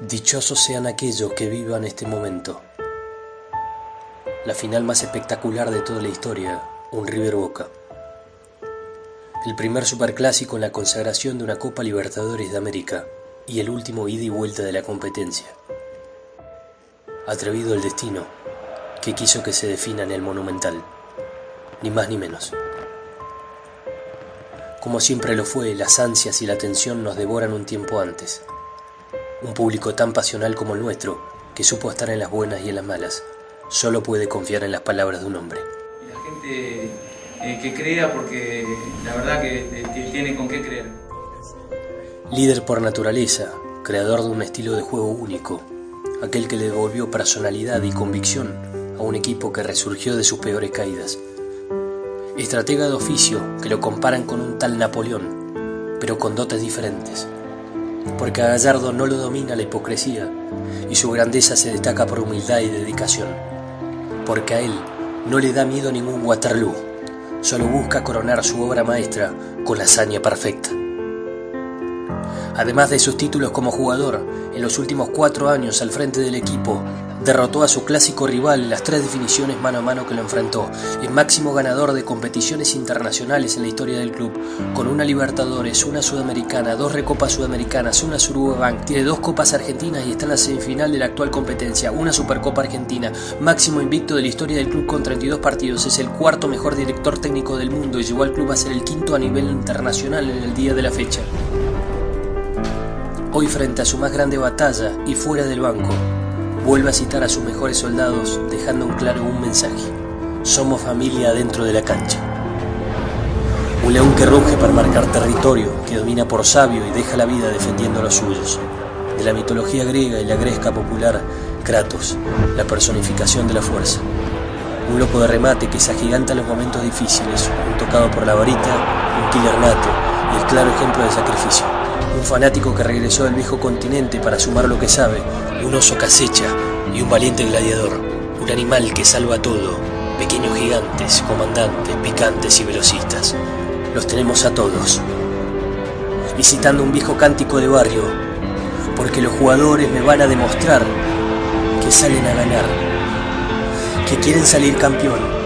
Dichosos sean aquellos que vivan este momento. La final más espectacular de toda la historia, un River Boca. El primer superclásico en la consagración de una Copa Libertadores de América y el último ida y vuelta de la competencia. Atrevido el destino que quiso que se defina en el Monumental, ni más ni menos. Como siempre lo fue, las ansias y la tensión nos devoran un tiempo antes un público tan pasional como el nuestro, que supo estar en las buenas y en las malas, solo puede confiar en las palabras de un hombre. La gente eh, que crea porque la verdad que tiene con qué creer. Líder por naturaleza, creador de un estilo de juego único, aquel que le devolvió personalidad y convicción a un equipo que resurgió de sus peores caídas. Estratega de oficio que lo comparan con un tal Napoleón, pero con dotes diferentes porque a Gallardo no lo domina la hipocresía y su grandeza se destaca por humildad y dedicación, porque a él no le da miedo ningún Waterloo, solo busca coronar su obra maestra con la hazaña perfecta. Además de sus títulos como jugador, en los últimos cuatro años al frente del equipo, derrotó a su clásico rival en las tres definiciones mano a mano que lo enfrentó, el máximo ganador de competiciones internacionales en la historia del club, con una Libertadores, una Sudamericana, dos Recopas Sudamericanas, una Bank, tiene dos Copas Argentinas y está en la semifinal de la actual competencia, una Supercopa Argentina, máximo invicto de la historia del club con 32 partidos, es el cuarto mejor director técnico del mundo y llevó al club a ser el quinto a nivel internacional en el día de la fecha. Hoy frente a su más grande batalla y fuera del banco, vuelve a citar a sus mejores soldados dejando un claro un mensaje. Somos familia dentro de la cancha. Un león que ruge para marcar territorio, que domina por sabio y deja la vida defendiendo a los suyos. De la mitología griega y la gresca popular, Kratos, la personificación de la fuerza. Un loco de remate que se agiganta en los momentos difíciles, un tocado por la varita, un killer nato y el claro ejemplo de sacrificio un fanático que regresó del viejo continente para sumar lo que sabe, un oso que acecha y un valiente gladiador, un animal que salva todo, pequeños gigantes, comandantes, picantes y velocistas. Los tenemos a todos. Visitando un viejo cántico de barrio, porque los jugadores me van a demostrar que salen a ganar, que quieren salir campeón